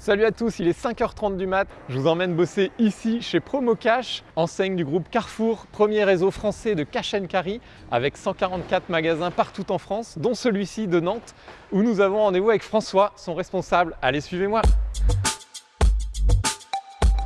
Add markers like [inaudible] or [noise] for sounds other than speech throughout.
Salut à tous, il est 5h30 du mat. Je vous emmène bosser ici chez Promocash, enseigne du groupe Carrefour, premier réseau français de cash and carry avec 144 magasins partout en France, dont celui-ci de Nantes où nous avons rendez-vous avec François, son responsable. Allez, suivez-moi.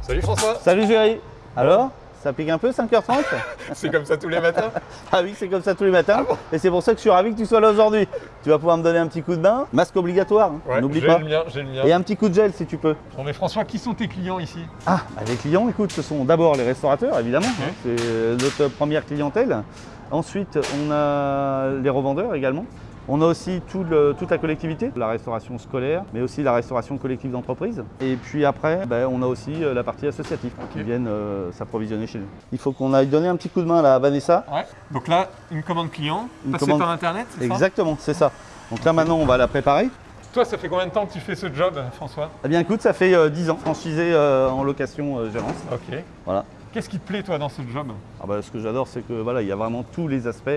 Salut François. Salut Géry. Alors? Ça pique un peu 5h30 [laughs] C'est comme ça tous les matins [laughs] Ah oui, c'est comme ça tous les matins. et c'est pour ça que je suis ravi que tu sois là aujourd'hui. Tu vas pouvoir me donner un petit coup de bain. Masque obligatoire, hein, Ouais, n'oublie j'ai pas. le mien, j'ai le mien. Et un petit coup de gel si tu peux. Bon mais François, qui sont tes clients ici? Ah, bah, les clients, écoute, ce sont d'abord les restaurateurs, évidemment. Hein, c'est notre première clientèle. Ensuite, on a les revendeurs également. On a aussi tout le- toute la collectivité, la restauration scolaire, mais aussi la restauration collective d'entreprise. Et puis après, ben, on a aussi euh, la partie associative qui viennent euh, s'approvisionner chez nous. Il faut qu'on aille donner un petit coup de main là, à Vanessa. Ouais. Donc là, une commande client, Une passée commande- par internet, Exactement, c'est ça. Donc là maintenant, on va la préparer. Toi, ça fait combien de temps que tu fais ce job, François? Eh bien écoute, ça fait euh, 10 ans, franchisé euh, en location euh, gérance. Ok. Voilà. Qu'est-ce qui te plaît, toi, dans ce job? Ah bah, ce que j'adore, c'est que voilà, il y a vraiment tous les aspects.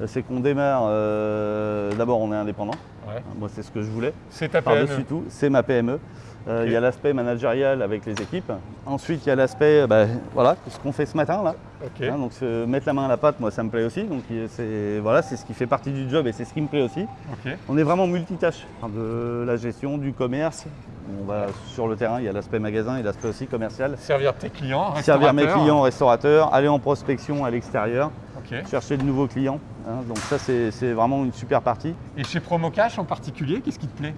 Euh, C'est qu'on démarre, euh, d'abord on est indépendant, Ouais. moi c'est ce que je voulais, C'est ta PME. par-dessus tout, c'est ma PME. Euh. Il y a l'aspect managérial avec les équipes. Ensuite, il y a l'aspect, bah, voilà, ce qu'on fait ce matin là. Hein, donc se mettre la main à la pâte, moi ça me plaît aussi. Donc c'est voilà, c'est ce qui fait partie du job et c'est ce qui me plaît aussi. On est vraiment multitâche de la gestion, du commerce. On va sur le terrain, il y a l'aspect magasin et l'aspect aussi commercial. Servir tes clients, Servir mes clients, restaurateurs, aller en prospection à l'extérieur, Chercher de nouveaux clients. hein. donc ça c'est vraiment une super partie. Et chez Promocash en particulier, qu'est-ce qui te plaît?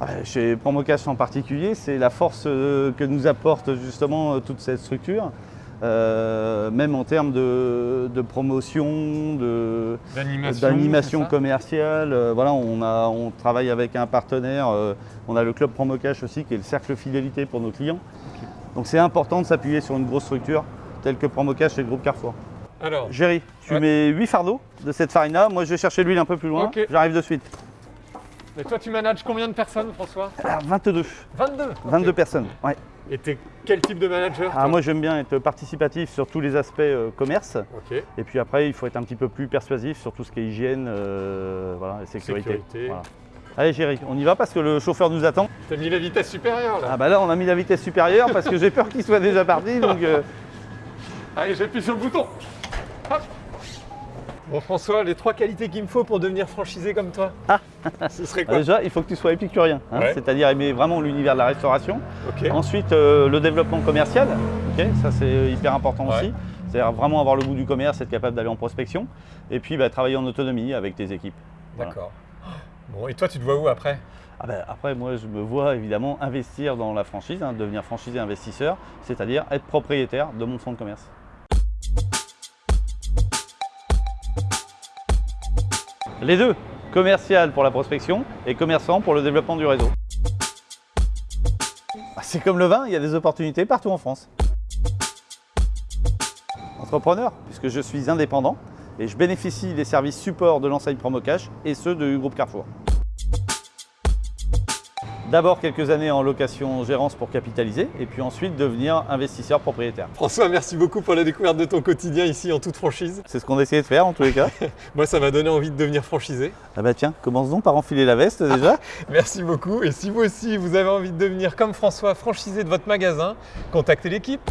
Ah, Chez Promocash en particulier, c'est la force euh, que nous apporte justement euh, toute cette structure. Euh, même en termes de, de promotion, D'animation commerciale. Euh, voilà, on, a, on travaille avec un partenaire. euh, on a le club Promocash aussi, qui est le cercle fidélité pour nos clients. Donc c'est important de s'appuyer sur une grosse structure telle que Promocash et le groupe Carrefour. Alors, Géry, tu Ouais. mets 8 fardeaux de cette farine-là. Moi, je vais chercher l'huile un peu plus loin. J'arrive de suite. mais toi, tu manages combien de personnes, François? Alors, 22. 22 22 Ok. personnes. Ouais. Et t'es quel type de manager Ah, moi, j'aime bien être participatif sur tous les aspects euh, commerce. Et puis après, il faut être un petit peu plus persuasif sur tout ce qui est hygiène euh, voilà, et sécurité. Sécurité. Voilà. Allez, Géry, on y va parce que le chauffeur nous attend. T'as mis la vitesse supérieure là. Ah bah là, on a mis la vitesse supérieure parce que j'ai peur qu'il soit déjà parti. Donc, euh, Allez, j'appuie sur le bouton. Hop. Bon François, les trois qualités qu'il me faut pour devenir franchisé comme toi. Ah. [laughs] Ce serait quoi déjà, il faut que tu sois épicurien, hein, Ouais. c'est-à-dire aimer vraiment l'univers de la restauration. Ensuite, euh, le développement commercial, ça c'est hyper important Ouais. aussi. C'est-à-dire vraiment avoir le goût du commerce, être capable d'aller en prospection. Et puis bah, travailler en autonomie avec tes équipes. Voilà. D'accord. Bon, et toi, tu te vois où après? Ah bah, après, moi, je me vois évidemment investir dans la franchise, hein, devenir franchisé investisseur, c'est-à-dire être propriétaire de mon fonds de commerce. Les deux, commercial pour la prospection et commerçant pour le développement du réseau. Ah, C'est comme le vin, il y a des opportunités partout en France. Entrepreneur, puisque je suis indépendant et je bénéficie des services support de l'enseigne Promocash et ceux du groupe Carrefour. D'abord quelques années en location gérance pour capitaliser et puis ensuite devenir investisseur propriétaire. François, merci beaucoup pour la découverte de ton quotidien ici en toute franchise. C'est ce qu'on essayait de faire en tous les cas. [laughs] Moi, ça m'a donné envie de devenir franchisé. ah bah tiens, commence donc par enfiler la veste déjà. Merci beaucoup. Et si vous aussi, vous avez envie de devenir comme François, franchisé de votre magasin, contactez l'équipe.